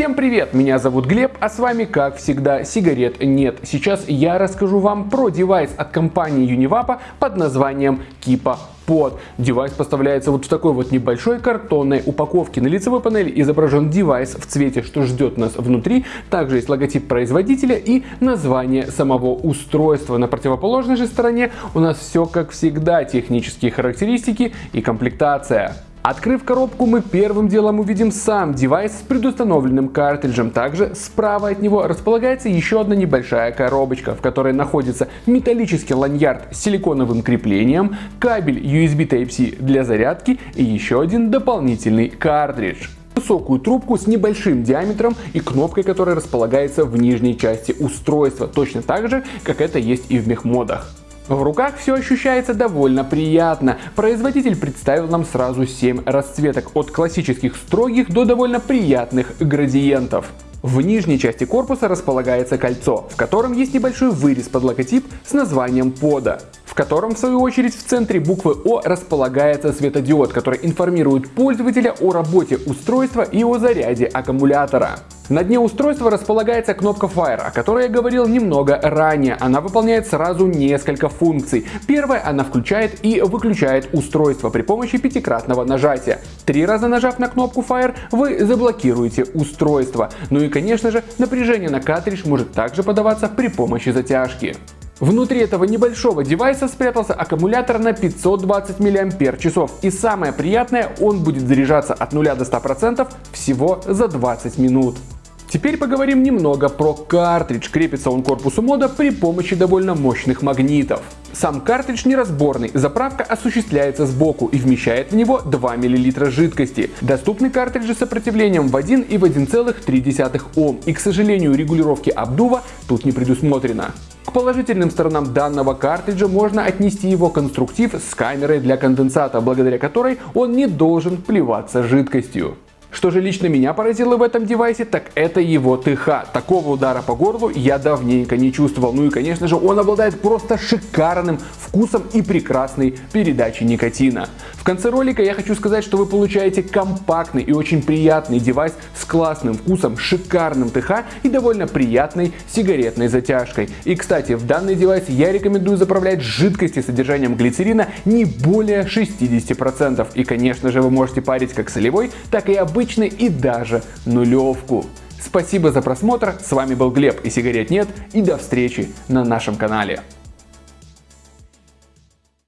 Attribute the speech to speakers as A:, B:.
A: Всем привет, меня зовут Глеб, а с вами как всегда сигарет нет. Сейчас я расскажу вам про девайс от компании Univapo под названием Kipo Pod. Девайс поставляется вот в такой вот небольшой картонной упаковке. На лицевой панели изображен девайс в цвете, что ждет нас внутри. Также есть логотип производителя и название самого устройства. На противоположной же стороне у нас все как всегда, технические характеристики и комплектация. Открыв коробку, мы первым делом увидим сам девайс с предустановленным картриджем. Также справа от него располагается еще одна небольшая коробочка, в которой находится металлический ланьярд с силиконовым креплением, кабель USB Type-C для зарядки и еще один дополнительный картридж высокую трубку с небольшим диаметром и кнопкой, которая располагается в нижней части устройства, точно так же, как это есть и в мехмодах. В руках все ощущается довольно приятно. Производитель представил нам сразу 7 расцветок, от классических строгих до довольно приятных градиентов. В нижней части корпуса располагается кольцо, в котором есть небольшой вырез под логотип с названием пода в котором в свою очередь в центре буквы О располагается светодиод, который информирует пользователя о работе устройства и о заряде аккумулятора. На дне устройства располагается кнопка Fire, о которой я говорил немного ранее. Она выполняет сразу несколько функций. Первая, она включает и выключает устройство при помощи пятикратного нажатия. Три раза нажав на кнопку Fire, вы заблокируете устройство. Ну и конечно же, напряжение на картридж может также подаваться при помощи затяжки. Внутри этого небольшого девайса спрятался аккумулятор на 520 мАч. И самое приятное, он будет заряжаться от 0 до 100% всего за 20 минут. Теперь поговорим немного про картридж. Крепится он к корпусу мода при помощи довольно мощных магнитов. Сам картридж неразборный, заправка осуществляется сбоку и вмещает в него 2 мл жидкости. Доступны картриджи с сопротивлением в 1 и в 1,3 Ом, и к сожалению регулировки обдува тут не предусмотрено. К положительным сторонам данного картриджа можно отнести его конструктив с камерой для конденсата, благодаря которой он не должен плеваться жидкостью. Что же лично меня поразило в этом девайсе, так это его ТХ. Такого удара по горлу я давненько не чувствовал. Ну и конечно же он обладает просто шикарным вкусом и прекрасной передачей никотина. В конце ролика я хочу сказать, что вы получаете компактный и очень приятный девайс с классным вкусом, шикарным ТХ и довольно приятной сигаретной затяжкой. И кстати, в данный девайс я рекомендую заправлять жидкости с содержанием глицерина не более 60%. И конечно же вы можете парить как солевой, так и обычный и даже нулевку. Спасибо за просмотр, с вами был Глеб и сигарет нет и до встречи на нашем канале.